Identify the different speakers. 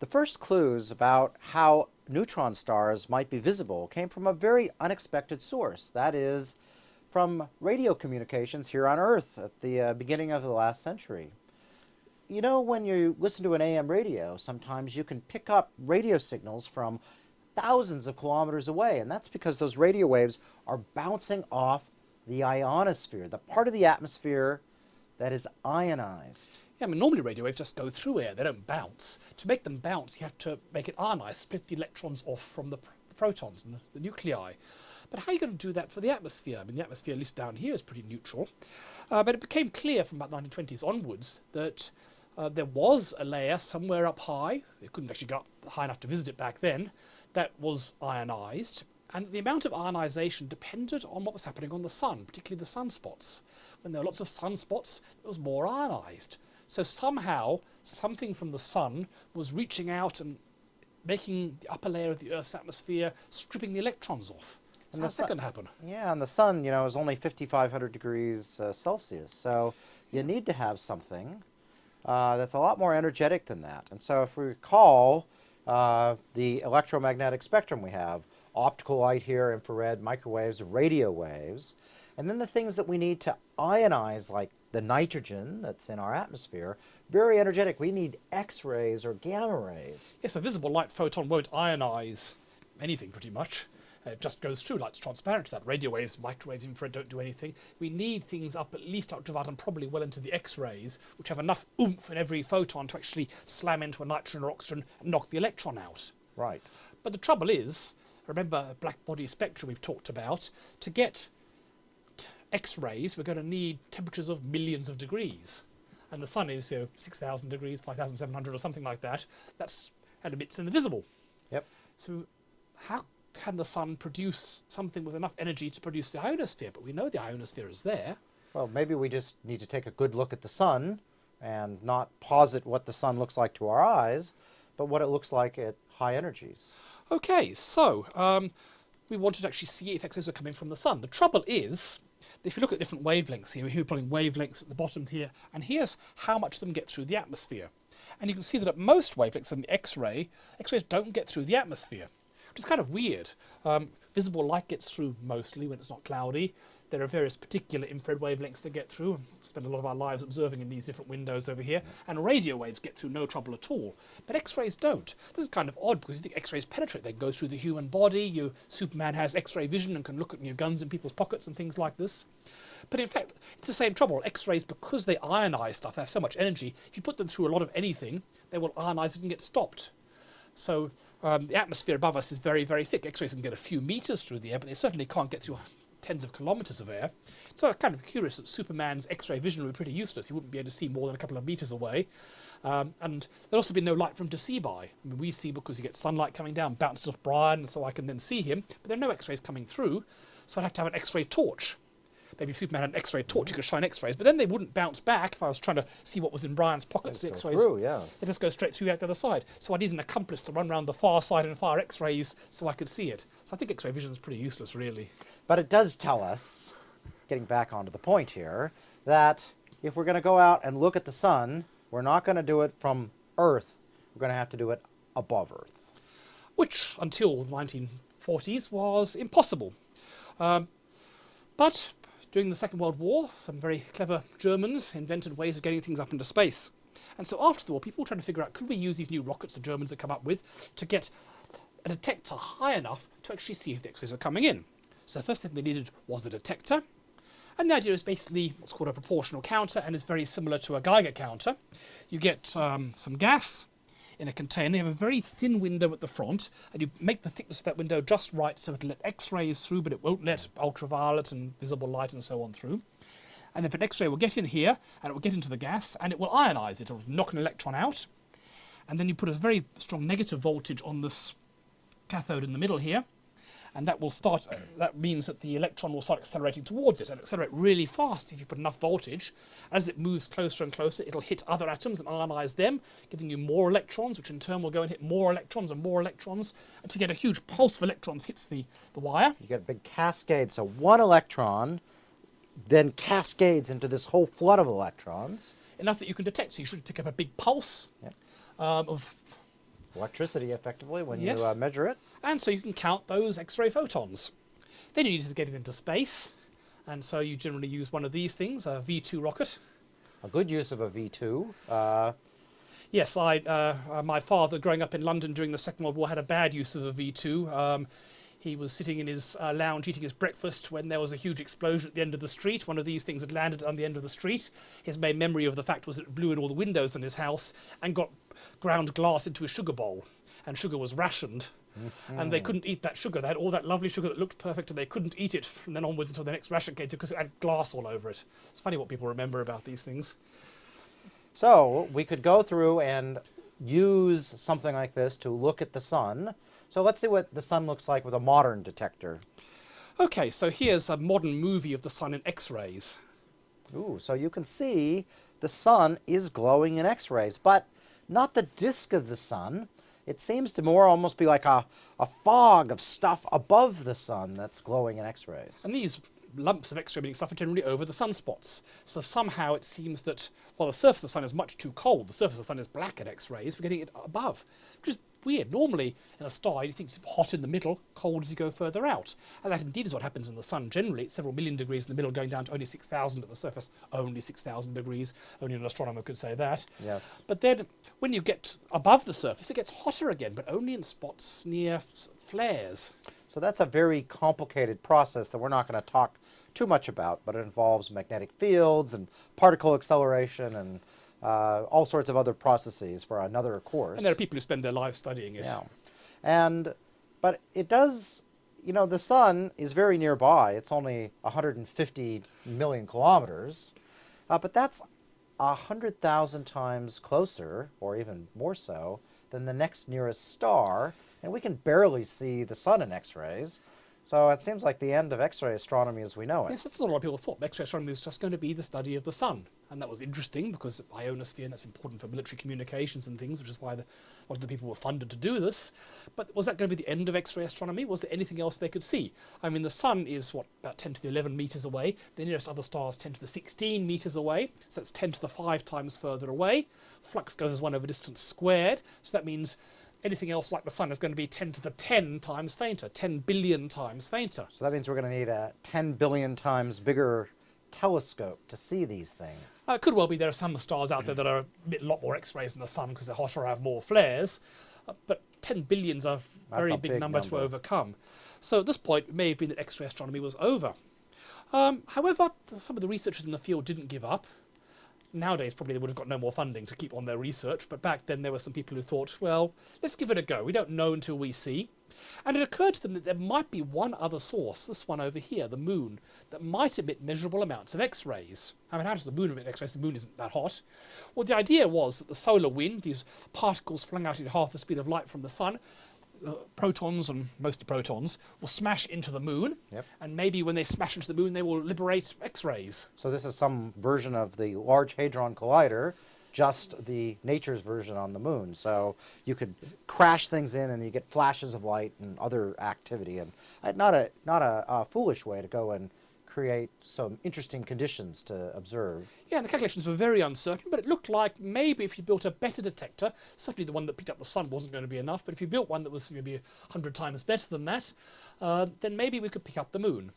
Speaker 1: The first clues about how neutron stars might be visible came from a very unexpected source. That is, from radio communications here on Earth at the uh, beginning of the last century. You know, when you listen to an AM radio, sometimes you can pick up radio signals from thousands of kilometers away, and that's because those radio waves are bouncing off the ionosphere, the part of the atmosphere that is ionized.
Speaker 2: Yeah, I mean, normally radio waves just go through air, they don't bounce. To make them bounce, you have to make it ionized, split the electrons off from the, pr the protons and the, the, nuclei. But how are you going to do that for the atmosphere? I mean, the atmosphere, at least down here, is pretty neutral. Uh, but it became clear from about the 1920s onwards that uh, there was a layer somewhere up high, it couldn't actually go up high enough to visit it back then, that was ionized. And the amount of ionization depended on what was happening on the sun, particularly the sunspots. When there were lots of sunspots, it was more ionized. So somehow, something from the sun was reaching out and making the upper layer of the Earth's atmosphere, stripping the electrons off. So how's that going to happen?
Speaker 1: Yeah, and the sun, you know, is only 5,500 degrees uh, Celsius. So you need to have something uh, that's a lot more energetic than that. And so if we recall uh, the electromagnetic spectrum we have, optical light here, infrared, microwaves, radio waves, and then the things that we need to ionize like the nitrogen that's in our atmosphere, very energetic. We need X-rays or gamma rays.
Speaker 2: Yes, a visible light photon won't ionize anything pretty much. it just goes through, light's transparent to that. Radio waves, microwaves, infrared don't do anything. We need things up at least ultraviolet and probably well into the X-rays, which have enough oomph in every photon to actually slam into a nitrogen or oxygen and knock the electron out.
Speaker 1: Right.
Speaker 2: But the trouble is, remember black body spectrum we've talked about, to get X-rays, we're going to need temperatures of millions of degrees. And the sun is you know, 6,000 degrees, 5,700 or something like that. That's and emits invisible.
Speaker 1: Yep.
Speaker 2: So how can the sun produce something with enough energy to produce the ionosphere? But we know the ionosphere is there.
Speaker 1: Well, maybe we just need to take a good look at the sun and not posit what the sun looks like to our eyes, but what it looks like at high energies.
Speaker 2: Okay, so um, we wanted to actually see if X-rays are coming from the sun. The trouble is, if you look at different wavelengths here, we're plotting wavelengths at the bottom here, and here's how much of them get through the atmosphere. And you can see that at most wavelengths in the X-ray, X-rays don't get through the atmosphere, which is kind of weird. Um, visible light gets through mostly when it's not cloudy. There are various particular infrared wavelengths that get through. We spend a lot of our lives observing in these different windows over here. And radio waves get through no trouble at all. But X-rays don't. This is kind of odd because you think X-rays penetrate. They go through the human body. You, Superman has X-ray vision and can look at your guns in people's pockets and things like this. But in fact, it's the same trouble. X-rays, because they ionize stuff, they have so much energy, if you put them through a lot of anything, they will ionize it and get stopped. So um, the atmosphere above us is very, very thick. X-rays can get a few meters through the air, but they certainly can't get through tens of kilometers of air. So it's kind of curious that Superman's X-ray vision would be pretty useless. He wouldn't be able to see more than a couple of meters away. Um, and there'd also be no light for him to see by. I mean, we see because you get sunlight coming down, bounces off Brian, so I can then see him. But there are no X-rays coming through, so I'd have to have an X-ray torch. Maybe if Superman had an X-ray torch, he could shine X-rays, but then they wouldn't bounce back if I was trying to see what was in Brian's pockets. The X-rays,
Speaker 1: yes.
Speaker 2: they just go straight through out the other side. So I need an accomplice to run around the far side and fire X-rays so I could see it. So I think X-ray vision is pretty useless, really.
Speaker 1: But it does tell us, getting back onto the point here, that if we're going to go out and look at the sun, we're not going to do it from Earth. We're going to have to do it above Earth.
Speaker 2: Which, until the 1940s, was impossible. Um, but during the Second World War, some very clever Germans invented ways of getting things up into space. And so after the war, people were trying to figure out, could we use these new rockets the Germans had come up with to get a detector high enough to actually see if the X-rays are coming in? So the first thing they needed was a detector. And the idea is basically what's called a proportional counter and is very similar to a Geiger counter. You get um, some gas, in a container. You have a very thin window at the front, and you make the thickness of that window just right so it'll let X-rays through, but it won't let ultraviolet and visible light and so on through. And if an X-ray will get in here, and it will get into the gas, and it will ionize it. It'll knock an electron out. And then you put a very strong negative voltage on this cathode in the middle here, and that will start, uh, that means that the electron will start accelerating towards it and accelerate really fast if you put enough voltage. As it moves closer and closer, it'll hit other atoms and ionize them, giving you more electrons, which in turn will go and hit more electrons and more electrons, until you get a huge pulse of electrons hits the, the wire.
Speaker 1: You get a big cascade, so one electron then cascades into this whole flood of electrons.
Speaker 2: Enough that you can detect, so you should pick up a big pulse
Speaker 1: yep.
Speaker 2: um, of
Speaker 1: Electricity, effectively, when
Speaker 2: Yes.
Speaker 1: you uh, measure it.
Speaker 2: And so you can count those X-ray photons. Then you need to get it into space. And so you generally use one of these things, a V2 rocket.
Speaker 1: A good use of a V2. Uh,
Speaker 2: Yes, I, uh, uh, my father, growing up in London during the Second World War, had a bad use of a V2. Um, he was sitting in his uh, lounge eating his breakfast when there was a huge explosion at the end of the street. One of these things had landed on the end of the street. His main memory of the fact was that it blew in all the windows in his house and got ground glass into his sugar bowl. And sugar was rationed. And they couldn't eat that sugar. They had all that lovely sugar that looked perfect, and they couldn't eat it from then onwards until the next ration came through because it had glass all over it. It's funny what people remember about these things.
Speaker 1: So we could go through and use something like this to look at the sun. So let's see what the sun looks like with a modern detector.
Speaker 2: Okay, so here's a modern movie of the sun in X-rays.
Speaker 1: Ooh, so you can see the sun is glowing in X-rays, but not the disk of the sun. It seems to more almost be like a, a fog of stuff above the sun that's glowing in X-rays.
Speaker 2: And these lumps of X-ray emitting stuff are generally over the sunspots. So somehow it seems that while the surface of the sun is much too cold, the surface of the sun is black at X-rays, we're getting it above, which is weird. Normally in a star you think it's hot in the middle, cold as you go further out. And that indeed is what happens in the sun generally. It's several million degrees in the middle going down to only 6,000 at the surface. Only 6,000 degrees. Only an astronomer could say that.
Speaker 1: Yes.
Speaker 2: But then when you get above the surface it gets hotter again, but only in spots near flares.
Speaker 1: So that's a very complicated process that we're not going to talk too much about, but it involves magnetic fields and particle acceleration and uh, all sorts of other processes for another course.
Speaker 2: And there are people who spend their lives studying it.
Speaker 1: Yeah. And, but it does, you know, the sun is very nearby. It's only 150 million kilometers. Uh, but that's 100,000 times closer, or even more so, than the next nearest star. And we can barely see the sun in X rays. So it seems like the end of X ray astronomy as we know it.
Speaker 2: Yes, that's what a lot of people thought. X-ray astronomy was just going to be the study of the sun, and that was interesting because ionosphere, and that's important for military communications and things, which is why the, a lot of the people were funded to do this. But was that going to be the end of X-ray astronomy? Was there anything else they could see? I mean, the sun is what about 10 to the 11 meters away. The nearest other star is 10 to the 16 meters away, so that's 10 to the 5 times further away. Flux goes as one over distance squared, so that means anything else like the sun is going to be 10 to the 10 times fainter, 10 billion times fainter.
Speaker 1: So that means we're going to need a 10 billion times bigger telescope to see these things.
Speaker 2: Uh, it could well be there are some stars out there that are a lot more X-rays than the sun because they're hotter or have more flares, uh, but 10 billion's a very
Speaker 1: a
Speaker 2: big,
Speaker 1: big
Speaker 2: number, to overcome. So at this point, it may have been that X-ray astronomy was over. Um, however, some of the researchers in the field didn't give up. Nowadays, probably they would have got no more funding to keep on their research, but back then there were some people who thought, well, let's give it a go. We don't know until we see. And it occurred to them that there might be one other source, this one over here, the moon, that might emit measurable amounts of X rays. I mean, how does the moon emit X rays? The moon isn't that hot. Well, the idea was that the solar wind, these particles flung out at half the speed of light from the sun, uh, protons and mostly protons, will smash into the moon.
Speaker 1: Yep.
Speaker 2: And maybe when they smash into the moon, they will liberate X rays.
Speaker 1: So this is some version of the Large Hadron Collider, just the nature's version on the moon. So you could crash things in, and you get flashes of light and other activity, and not a not a, uh foolish way to go and create some interesting conditions to observe.
Speaker 2: Yeah, and the calculations were very uncertain, but it looked like maybe if you built a better detector, certainly the one that picked up the sun wasn't going to be enough, but if you built one that was maybe 100 times better than that, uh, then maybe we could pick up the moon.